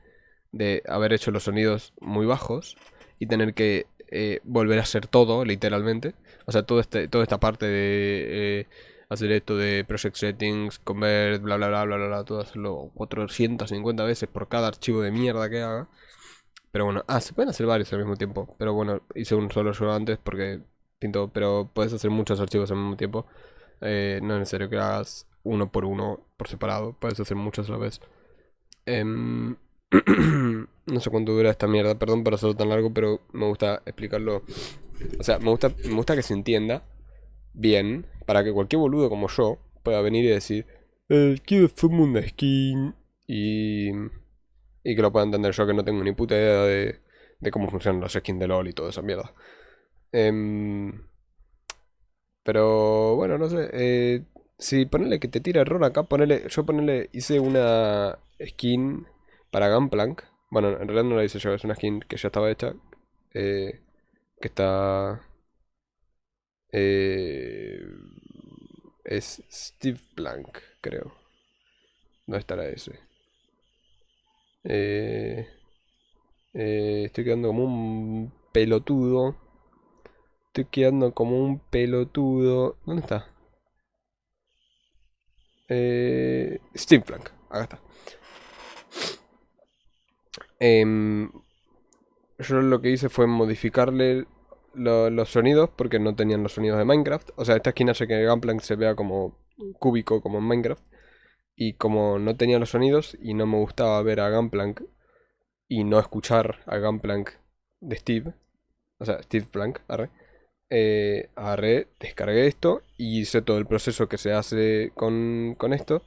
de haber hecho los sonidos muy bajos y tener que eh, volver a hacer todo, literalmente. O sea, todo este, toda esta parte de... Eh, hacer esto de project settings, convert, bla bla bla bla bla, todo hacerlo 450 veces por cada archivo de mierda que haga. Pero bueno, ah, se pueden hacer varios al mismo tiempo. Pero bueno, hice un solo yo antes porque pinto, pero puedes hacer muchos archivos al mismo tiempo. Eh, no es necesario que hagas uno por uno por separado, puedes hacer muchos a la vez. Em, no sé cuánto dura esta mierda, perdón por hacerlo tan largo, pero me gusta explicarlo. O sea, me gusta, me gusta que se entienda bien para que cualquier boludo como yo pueda venir y decir, eh, quiero hacerme una skin y, y que lo pueda entender yo que no tengo ni puta idea de, de cómo funcionan las skins de LOL y toda esa mierda. Em, pero bueno, no sé. Eh, si ponele que te tira error acá, ponele, yo ponele, hice una skin para Gunplank. Bueno, en realidad no la hice yo, es una skin que ya estaba hecha. Eh, que está... Eh, es Steve Blank, creo. No estará ese. Eh, eh, estoy quedando como un pelotudo. Estoy quedando como un pelotudo. ¿Dónde está? Eh, Steve Blank. Acá está. Em, yo lo que hice fue modificarle los sonidos porque no tenían los sonidos de Minecraft. O sea, esta esquina hace que Gunplank se vea como cúbico, como en Minecraft. Y como no tenía los sonidos y no me gustaba ver a Gunplank y no escuchar a Gunplank de Steve, o sea, Steve Plank, arre, eh, agarré, descargué esto y hice todo el proceso que se hace con, con esto,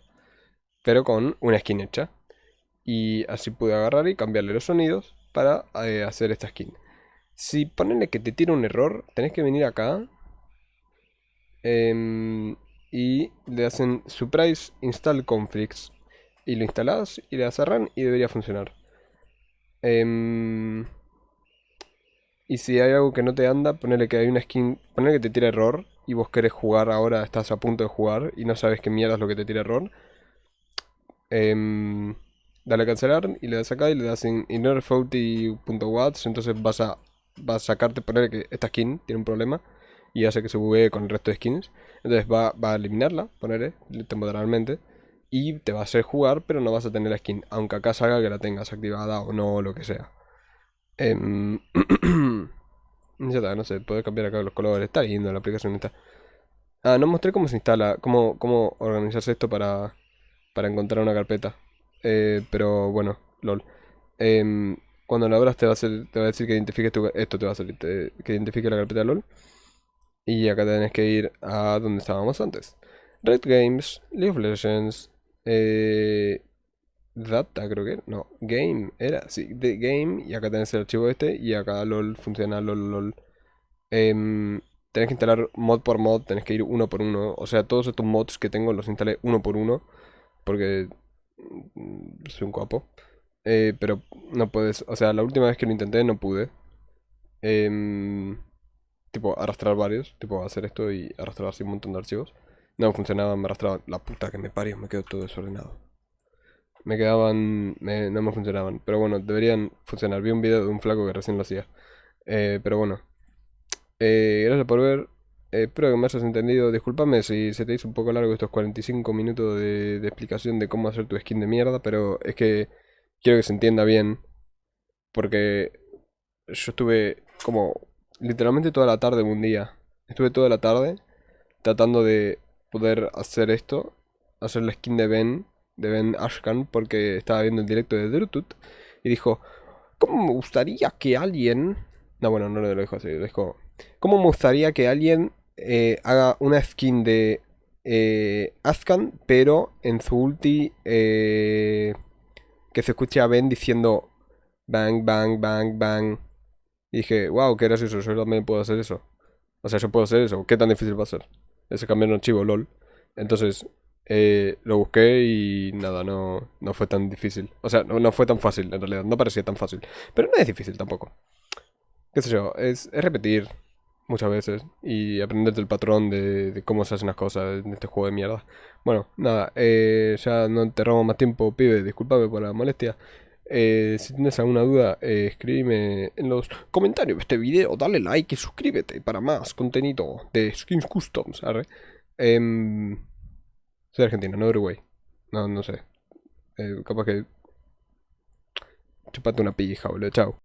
pero con una skin hecha. Y así pude agarrar y cambiarle los sonidos para eh, hacer esta skin. Si ponenle que te tira un error, tenés que venir acá em, y le hacen surprise install conflicts y lo instalás y le das a run y debería funcionar. Em, y si hay algo que no te anda, ponele que hay una skin, ponele que te tira error y vos querés jugar ahora, estás a punto de jugar y no sabes qué mierda es lo que te tira error. Em, dale a cancelar y le das acá y le das en innerfaulty.watts, entonces vas a, vas a sacarte, poner que esta skin tiene un problema y hace que se buguee con el resto de skins. Entonces va, va a eliminarla, ponerle temporalmente y te va a hacer jugar, pero no vas a tener la skin, aunque acá salga que la tengas activada o no, lo que sea. Em, (clears throat) ya está, no sé, puedes cambiar acá los colores, está lindo la aplicación esta. Ah, no mostré cómo se instala, cómo, cómo organizarse esto para, para encontrar una carpeta. Eh, pero bueno, lol. Em, cuando lo abras te va, a te va a decir que identifiques tu, esto te va a salir, que identifique la carpeta LOL. Y acá tenés que ir a donde estábamos antes. Red Games, League of Legends, eh, Data creo que, no, Game, era, sí, de Game, y acá tenés el archivo este, y acá LOL funciona LOL LOL. Em, tenés que instalar mod por mod, tenés que ir uno por uno, o sea, todos estos mods que tengo los instalé uno por uno, porque soy un guapo. Eh, pero no puedes, o sea, la última vez que lo intenté no pude. Em, tipo, arrastrar varios, tipo, hacer esto y arrastrar así un montón de archivos. No funcionaba, me arrastraba la puta que me parió, me quedó todo desordenado. Me quedaban, no me funcionaban, pero bueno, deberían funcionar. Vi un video de un flaco que recién lo hacía. Eh, pero bueno, eh, gracias por ver. Espero que me hayas entendido. Disculpame si se te hizo un poco largo estos 45 minutos de, de explicación de cómo hacer tu skin de mierda, pero es que quiero que se entienda bien. Porque yo estuve como literalmente toda la tarde un día. Estuve toda la tarde tratando de poder hacer esto. Hacer la skin de Ben, de Ben Ashkan, porque estaba viendo el directo de Drutut. Y dijo, ¿cómo me gustaría que alguien... No, bueno, no lo dijo así, lo dijo... ¿Cómo me gustaría que alguien eh, haga una skin de eh, pero en su ulti... Eh, que se escuche a Ben diciendo bang, bang, bang, bang. Y dije, wow, qué gracioso, yo también puedo hacer eso. O sea, yo puedo hacer eso, ¿qué tan difícil va a ser? Ese cambiar un archivo, lol. Entonces, eh, lo busqué y nada, no, no fue tan difícil. O sea, no, fue tan fácil en realidad, no parecía tan fácil. Pero no es difícil tampoco. Qué sé yo, es, repetir muchas veces y aprender del patrón de, cómo se hacen las cosas en este juego de mierda. Bueno, nada, eh, ya no te robo más tiempo, pibe, discúlpame por la molestia. Eh, si tienes alguna duda, eh, escríbeme en los comentarios de este video, dale like y suscríbete para más contenido de Skins Customs. Em, soy argentino, no Uruguay. No, no sé. capaz que... Chupate una pija, boludo. Chao.